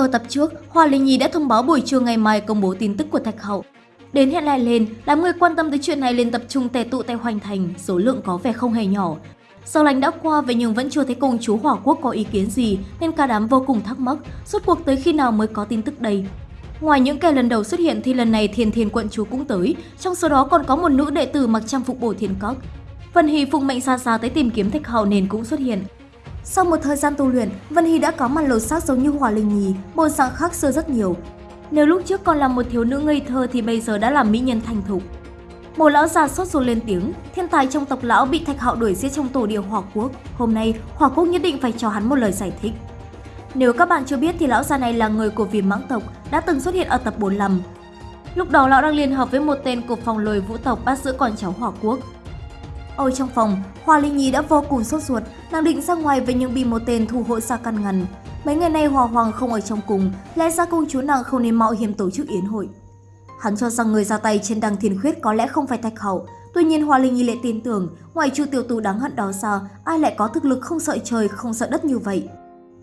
Ở tập trước, Hoa Linh Nhi đã thông báo buổi trưa ngày mai công bố tin tức của Thạch Hậu. Đến hẹn lại lên, đám người quan tâm tới chuyện này liền tập trung tề tụ tại Hoành Thành, số lượng có vẻ không hề nhỏ. Sau lành đã qua vậy nhưng vẫn chưa thấy công chúa Hỏa Quốc có ý kiến gì nên cả đám vô cùng thắc mắc, suốt cuộc tới khi nào mới có tin tức đây. Ngoài những kẻ lần đầu xuất hiện thì lần này Thiên Thiên quận chúa cũng tới, trong số đó còn có một nữ đệ tử mặc trang phục bổ thiên cốc. Vân hì phụng mệnh xa xa tới tìm kiếm Thạch Hậu nên cũng xuất hiện. Sau một thời gian tu luyện, Vân Hy đã có mặt lột xác giống như Hỏa Linh Nhi, bộ dạng khác xưa rất nhiều. Nếu lúc trước còn là một thiếu nữ ngây thơ thì bây giờ đã là mỹ nhân thành thục. Một lão già sốt ruột lên tiếng, thiên tài trong tộc lão bị Thạch Hạo đuổi giết trong tổ địa Hỏa Quốc. Hôm nay, Hỏa Quốc nhất định phải cho hắn một lời giải thích. Nếu các bạn chưa biết thì lão già này là người của viêm mãng tộc, đã từng xuất hiện ở tập 45. Lúc đó lão đang liên hợp với một tên của phòng lồi vũ tộc bắt giữ con cháu Hỏa Quốc. Ở trong phòng, Hoa Linh Nhi đã vô cùng sốt ruột, nàng định ra ngoài với những bị một tên thủ hộ xa căn ngăn. Mấy ngày nay Hòa Hoàng không ở trong cùng, lẽ ra công chúa nàng không nên mạo hiểm tổ chức yến hội. Hắn cho rằng người ra tay trên đằng thiên khuyết có lẽ không phải Thạch Hậu, tuy nhiên Hoa Linh Nhi lại tin tưởng, ngoài chu tiểu tù đáng hận đó ra, ai lại có thực lực không sợ trời, không sợ đất như vậy.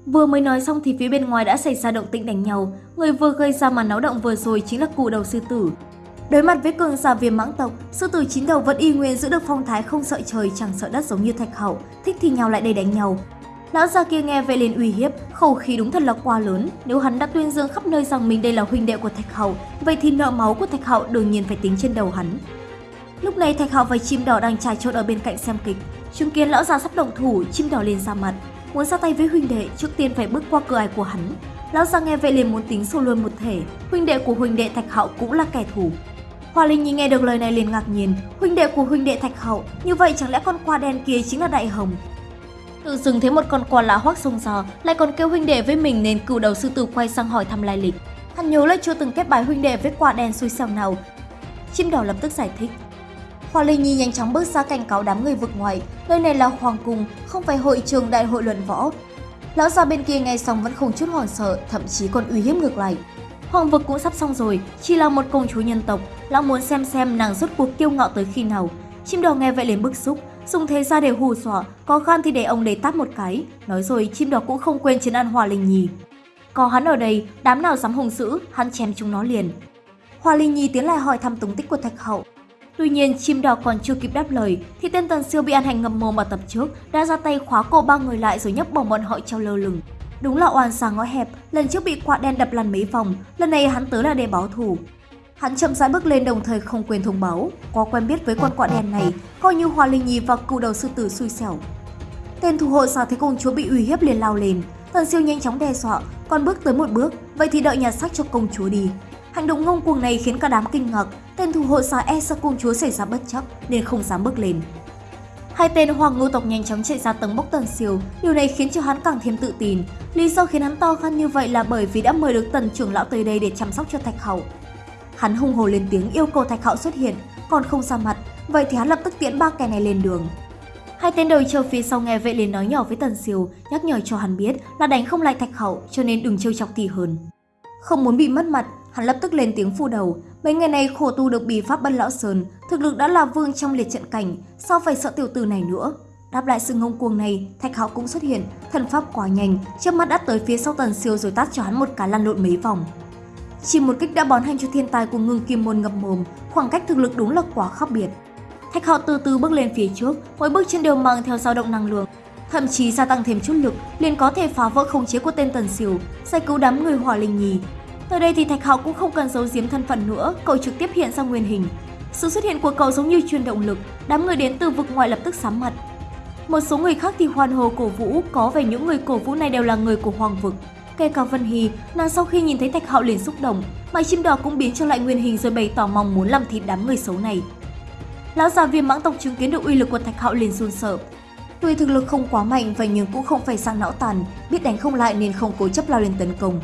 Vừa mới nói xong thì phía bên ngoài đã xảy ra động tĩnh đánh nhau, người vừa gây ra màn náo động vừa rồi chính là cụ đầu sư tử. Đối mặt với cường giả viêm mãng tộc, sư tử chín đầu vẫn y nguyên giữ được phong thái không sợ trời chẳng sợ đất giống như Thạch Hậu, thích thì nhau lại đây đánh nhau. Lão già kia nghe vậy liền uy hiếp, khẩu khí đúng thật là quá lớn. Nếu hắn đã tuyên dương khắp nơi rằng mình đây là huynh đệ của Thạch Hậu, vậy thì nợ máu của Thạch Hậu đương nhiên phải tính trên đầu hắn. Lúc này Thạch Hậu và chim đỏ đang trà trộn ở bên cạnh xem kịch. Chứng kiến lão già sắp động thủ, chim đỏ liền ra mặt. Muốn ra tay với huynh đệ, trước tiên phải bước qua cửa ải của hắn. Lão già nghe vậy liền muốn tính sâu luôn một thể. Huynh đệ của huynh đệ Thạch Hậu cũng là kẻ thù. Hoa Linh Nhi nghe được lời này liền ngạc nhiên, huynh đệ của huynh đệ Thạch Hậu, như vậy chẳng lẽ con qua đen kia chính là Đại Hồng? Tự dưng thấy một con quà lạ hoác sông giò, lại còn kêu huynh đệ với mình nên cửu đầu sư tử quay sang hỏi thăm lai lịch. Hắn nhớ lại chưa từng kết bài huynh đệ với quả đen xui xẻo nào. Chim đỏ lập tức giải thích. Hoa Linh Nhi nhanh chóng bước ra cảnh cáo đám người vực ngoài, nơi này là hoàng cung, không phải hội trường đại hội luận võ. Lão già bên kia nghe xong vẫn không chút hoảng sợ, thậm chí còn uy hiếp ngược lại. Hoàng vực cũng sắp xong rồi, chỉ là một công chúa nhân tộc, lão muốn xem xem nàng rốt cuộc kiêu ngạo tới khi nào. Chim đỏ nghe vậy liền bức xúc, dùng thế ra để hù dọa, có gan thì để ông đấy tát một cái. Nói rồi chim đỏ cũng không quên chiến ăn Hoa Linh Nhi. Có hắn ở đây, đám nào dám hùng dữ, hắn chém chúng nó liền. Hoa Linh Nhi tiến lại hỏi thăm tung tích của Thạch Hậu. Tuy nhiên, chim đỏ còn chưa kịp đáp lời, thì tên tần siêu bị ăn hành ngầm mồm ở tập trước đã ra tay khóa cổ ba người lại rồi nhấc bỏ bọn họ treo lơ lửng. Đúng là oan xa ngõ hẹp, lần trước bị quạ đen đập lăn mấy vòng, lần này hắn tới là để báo thù. Hắn chậm rãi bước lên đồng thời không quên thông báo, có quen biết với con quạ đen này, coi như Hoa Linh Nhi và cựu đầu sư tử xui xẻo. Tên thủ hộ sao thấy công chúa bị uy hiếp liền lao lên, thần siêu nhanh chóng đe dọa, còn bước tới một bước, vậy thì đợi nhặt xác cho công chúa đi. Hành động ngông cuồng này khiến cả đám kinh ngạc, tên thủ hộ xà e sợ công chúa xảy ra bất chấp nên không dám bước lên. Hai tên hoàng ngưu tộc nhanh chóng chạy ra tầng bốc tần siêu, điều này khiến cho hắn càng thêm tự tin. Lý do khiến hắn to gan như vậy là bởi vì đã mời được tần trưởng lão tới đây để chăm sóc cho Thạch Hậu. Hắn hung hồ lên tiếng yêu cầu Thạch Hậu xuất hiện, còn không ra mặt, vậy thì hắn lập tức tiễn ba kẻ này lên đường. Hai tên đầu châu phía sau nghe vậy liền nói nhỏ với Tần Siêu, nhắc nhở cho hắn biết là đánh không lại Thạch Hậu, cho nên đừng trêu chọc thì hơn. Không muốn bị mất mặt, hắn lập tức lên tiếng phu đầu. Mấy ngày nay khổ tu được bí pháp bân lão sơn, thực lực đã là vương trong liệt trận cảnh, sao phải sợ tiểu tử này nữa? Đáp lại sự ngông cuồng này, Thạch Hạo cũng xuất hiện, thần pháp quá nhanh, chớp mắt đã tới phía sau Tần Siêu rồi tát cho hắn một cái lăn lộn mấy vòng. Chỉ một kích đã bón hành cho thiên tài của ngưng kim môn ngập mồm, khoảng cách thực lực đúng là quá khác biệt. Thạch Hạo từ từ bước lên phía trước, mỗi bước chân đều mang theo dao động năng lượng, thậm chí gia tăng thêm chút lực, liền có thể phá vỡ khống chế của tên Tần Siêu, giải cứu đám người Hỏa Linh Nhi. Tới đây thì Thạch Hạo cũng không cần giấu giếm thân phận nữa, cậu trực tiếp hiện ra nguyên hình. Sự xuất hiện của cậu giống như truyền động lực, đám người đến từ vực ngoài lập tức sám mặt. Một số người khác thì hoan hồ cổ vũ, có vẻ những người cổ vũ này đều là người của Hoàng vực. Kể cả Vân Hy, nàng sau khi nhìn thấy Thạch Hạo liền xúc động, mà chim đỏ cũng biến trở lại nguyên hình rồi bày tỏ mong muốn làm thịt đám người xấu này. Lão già viêm mãng tộc chứng kiến được uy lực của Thạch Hạo liền run sợ. Tuy thực lực không quá mạnh vậy nhưng cũng không phải sang não tàn, biết đánh không lại nên không cố chấp lao lên tấn công.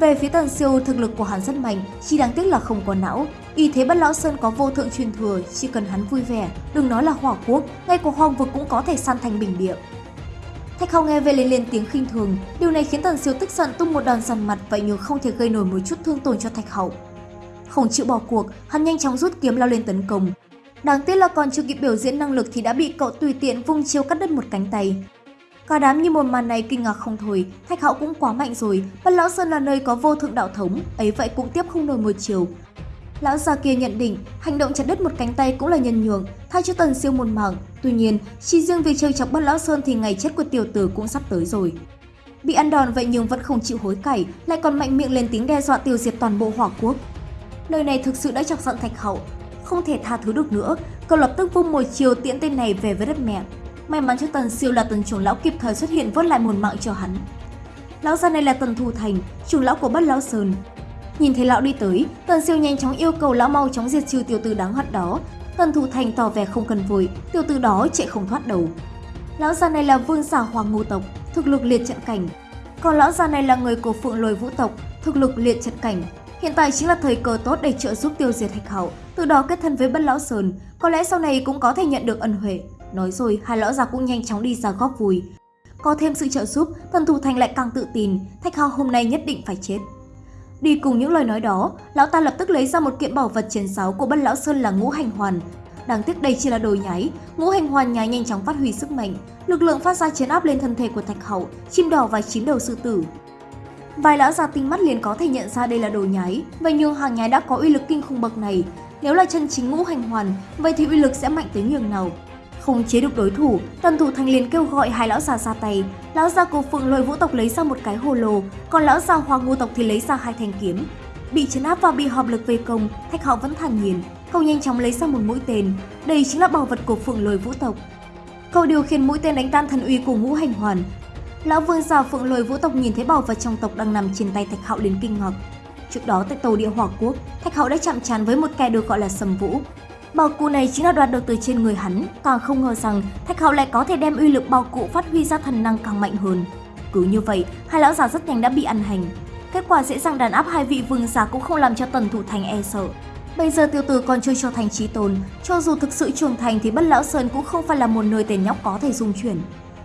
Về phía Tần Siêu, thực lực của hắn rất mạnh, chỉ đáng tiếc là không có não. Y thế bất lão sơn có vô thượng truyền thừa, chỉ cần hắn vui vẻ, đừng nói là hỏa quốc, ngay của hoang vực cũng có thể san thành bình địa. Thạch Hào nghe về liền lên tiếng khinh thường, điều này khiến Tần Siêu tức giận tung một đòn dằn mặt vậy nhưng không thể gây nổi một chút thương tổn cho Thạch Hậu. Không chịu bỏ cuộc, hắn nhanh chóng rút kiếm lao lên tấn công. Đáng tiếc là còn chưa kịp biểu diễn năng lực thì đã bị cậu tùy tiện vung chiêu cắt đứt một cánh tay. Cả đám như một màn này kinh ngạc không thôi, Thạch Hạo cũng quá mạnh rồi, Bất Lão Sơn là nơi có vô thượng đạo thống, ấy vậy cũng tiếp không nổi một chiều. Lão già kia nhận định, hành động chặt đứt một cánh tay cũng là nhân nhường, thay cho Tần Siêu một mạng. Tuy nhiên, chỉ riêng việc chơi chọc Bất Lão Sơn thì ngày chết của tiểu tử cũng sắp tới rồi. Bị ăn đòn vậy nhưng vẫn không chịu hối cải, lại còn mạnh miệng lên tiếng đe dọa tiêu diệt toàn bộ hỏa quốc. Lời này thực sự đã chọc giận Thạch Hậu, không thể tha thứ được nữa, cậu lập tức vung một chiều tiễn tên này về với đất mẹ. May mắn cho Tần Siêu là Tần trưởng lão kịp thời xuất hiện vớt lại một mạng cho hắn. Lão già này là Tần Thu Thành, trưởng lão của Bất Lão Sơn. Nhìn thấy lão đi tới, Tần Siêu nhanh chóng yêu cầu lão mau chóng diệt trừ tiểu tử đáng hận đó. Tần Thu Thành tỏ vẻ không cần vội, tiểu tử đó chạy không thoát đầu. Lão già này là vương giả hoàng ngô tộc, thực lực liệt trận cảnh. Còn lão già này là người của phượng lôi vũ tộc, thực lực liệt trận cảnh. Hiện tại chính là thời cơ tốt để trợ giúp tiêu diệt thạch hậu, từ đó kết thân với bất lão sơn, có lẽ sau này cũng có thể nhận được ân huệ. Nói rồi, hai lão già cũng nhanh chóng đi ra góp vui. Có thêm sự trợ giúp, thần thủ thành lại càng tự tin, thạch hậu hôm nay nhất định phải chết. Đi cùng những lời nói đó, lão ta lập tức lấy ra một kiện bảo vật chiến sáo của bất lão sơn là ngũ hành hoàn. Đáng tiếc đây chỉ là đồ nháy, ngũ hành hoàn nháy nhanh chóng phát huy sức mạnh, lực lượng phát ra chiến áp lên thân thể của thạch hậu, chim đỏ và chín đầu sư tử. Vài lão già tinh mắt liền có thể nhận ra đây là đồ nháy, vậy nhưng hàng nháy đã có uy lực kinh khủng bậc này. Nếu là chân chính ngũ hành hoàn, vậy thì uy lực sẽ mạnh tới nhường nào. Không chế được đối thủ, tần thủ thành liền kêu gọi hai lão già ra tay. Lão già cổ phượng lôi vũ tộc lấy ra một cái hồ lô, còn lão già hoa ngô tộc thì lấy ra hai thanh kiếm. Bị chấn áp và bị hợp lực vây công, thạch họ vẫn thản nhiên. Cậu nhanh chóng lấy ra một mũi tên, đây chính là bảo vật của phượng lôi vũ tộc. Cậu điều khiển mũi tên đánh tan thần uy của ngũ hành hoàn, Lão vương già phượng lôi vũ tộc nhìn thấy bảo vật trong tộc đang nằm trên tay Thạch Hạo đến kinh ngạc. Trước đó tại tàu địa hỏa quốc, Thạch Hạo đã chạm trán với một kẻ được gọi là Sầm Vũ. Bảo cụ này chính là đoạt được từ trên người hắn, càng không ngờ rằng Thạch Hạo lại có thể đem uy lực bảo cụ phát huy ra thần năng càng mạnh hơn. Cứ như vậy, hai lão già rất nhanh đã bị ăn hành. Kết quả dễ dàng đàn áp hai vị vương giả cũng không làm cho Tần Thủ Thành e sợ. Bây giờ tiêu tử còn chưa cho thành trí tồn, cho dù thực sự trưởng thành thì Bất Lão Sơn cũng không phải là một nơi tên nhóc có thể dung chuyển.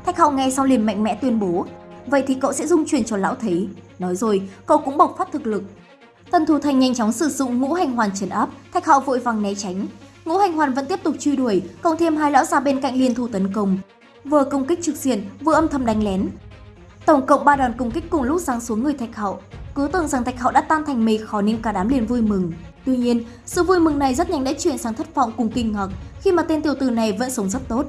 Thạch Hạo nghe sau liền mạnh mẽ tuyên bố, vậy thì cậu sẽ dung chuyển cho lão thấy. Nói rồi, cậu cũng bộc phát thực lực. Tần Thủ Thành nhanh chóng sử dụng ngũ hành hoàn trấn áp, Thạch Hạo vội vàng né tránh. Ngũ hành hoàn vẫn tiếp tục truy đuổi, cộng thêm hai lão già bên cạnh liên thủ tấn công. Vừa công kích trực diện, vừa âm thầm đánh lén. Tổng cộng 3 đòn công kích cùng lúc giáng xuống người Thạch hậu, Cứ tưởng rằng Thạch hậu đã tan thành mây khó nên cả đám liền vui mừng. Tuy nhiên, sự vui mừng này rất nhanh đã chuyển sang thất vọng cùng kinh ngạc khi mà tên tiểu tử này vẫn sống rất tốt.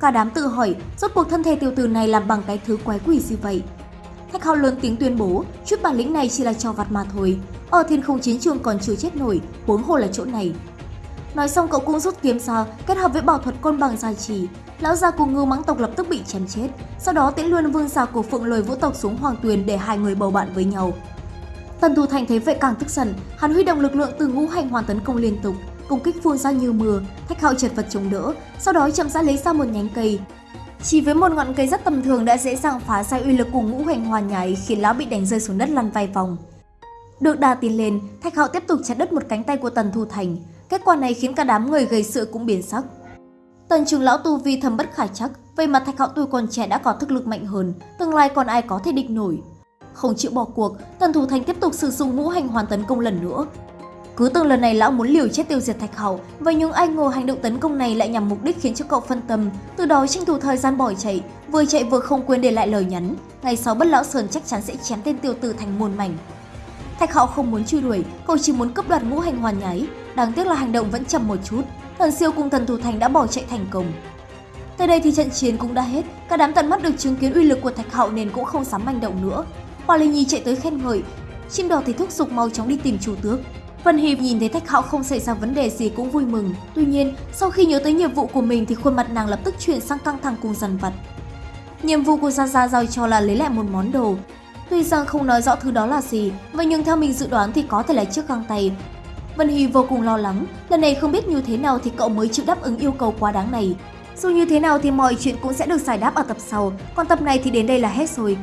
Cả đám tự hỏi, rốt cuộc thân thể tiểu tử này làm bằng cái thứ quái quỷ gì vậy? Thạch Hạo lớn tiếng tuyên bố, chút bản lĩnh này chỉ là trò vặt mà thôi. Ở thiên không chiến trường còn chưa chết nổi, huống hồ là chỗ này. Nói xong cậu cũng rút kiếm ra, kết hợp với bảo thuật côn bằng dài trì. Lão già cùng ngư mãng tộc lập tức bị chém chết. Sau đó tiễn luôn vương giả của phượng lồi vũ tộc xuống hoàng tuyền để hai người bầu bạn với nhau. Tần Thủ Thành thấy vậy càng tức giận, hắn huy động lực lượng từ ngũ hành hoàn tấn công liên tục, công kích phun ra như mưa, Thạch Hạo chật vật chống đỡ, sau đó chậm rãi lấy ra một nhánh cây. Chỉ với một ngọn cây rất tầm thường đã dễ dàng phá sai uy lực của ngũ hành hoàn nhảy khiến lão bị đánh rơi xuống đất lăn vài vòng. Được đà tiến lên, Thạch Hạo tiếp tục chặt đứt một cánh tay của Tần Thu Thành. Kết quả này khiến cả đám người gây sự cũng biến sắc. Tần trường lão tu vi thầm bất khả chắc, vậy mà Thạch Hạo tuổi còn trẻ đã có thực lực mạnh hơn, tương lai còn ai có thể địch nổi. Không chịu bỏ cuộc, Tần Thủ Thành tiếp tục sử dụng ngũ hành hoàn tấn công lần nữa. Cứ từng lần này lão muốn liều chết tiêu diệt Thạch Hậu, vậy nhưng ai ngờ hành động tấn công này lại nhằm mục đích khiến cho cậu phân tâm, từ đó tranh thủ thời gian bỏ chạy, vừa chạy vừa không quên để lại lời nhắn. Ngày sau bất lão sơn chắc chắn sẽ chém tên tiêu tử thành muôn mảnh. Thạch Hạo không muốn truy đuổi, cậu chỉ muốn cướp đoạt ngũ hành hoàn nháy. Đáng tiếc là hành động vẫn chậm một chút, thần siêu cùng thần thủ thành đã bỏ chạy thành công. Tới đây thì trận chiến cũng đã hết, cả đám tận mắt được chứng kiến uy lực của Thạch Hạo nên cũng không dám manh động nữa. Hoa Linh Nhi chạy tới khen ngợi, chim đỏ thì thúc giục mau chóng đi tìm chủ tước. Vân Hiệp nhìn thấy Thạch Hạo không xảy ra vấn đề gì cũng vui mừng. Tuy nhiên, sau khi nhớ tới nhiệm vụ của mình thì khuôn mặt nàng lập tức chuyển sang căng thẳng cùng dằn vặt. Nhiệm vụ của Gia Gia giao cho là lấy lại một món đồ. Tuy rằng không nói rõ thứ đó là gì, vậy nhưng theo mình dự đoán thì có thể là chiếc găng tay. Vân Hy vô cùng lo lắng, lần này không biết như thế nào thì cậu mới chịu đáp ứng yêu cầu quá đáng này. Dù như thế nào thì mọi chuyện cũng sẽ được giải đáp ở tập sau, còn tập này thì đến đây là hết rồi.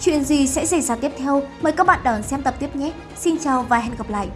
Chuyện gì sẽ xảy ra tiếp theo? Mời các bạn đón xem tập tiếp nhé. Xin chào và hẹn gặp lại!